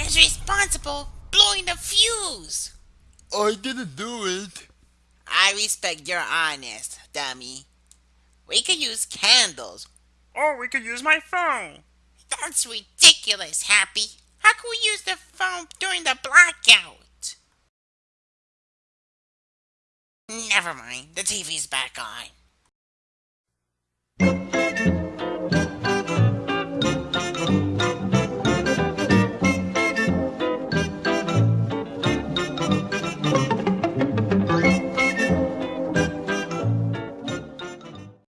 is responsible blowing the fuse. I didn't do it. I respect your honest, dummy. We could use candles. Or we could use my phone. That's ridiculous, Happy. How can we use the phone during the blackout? Never mind, the TV's back on.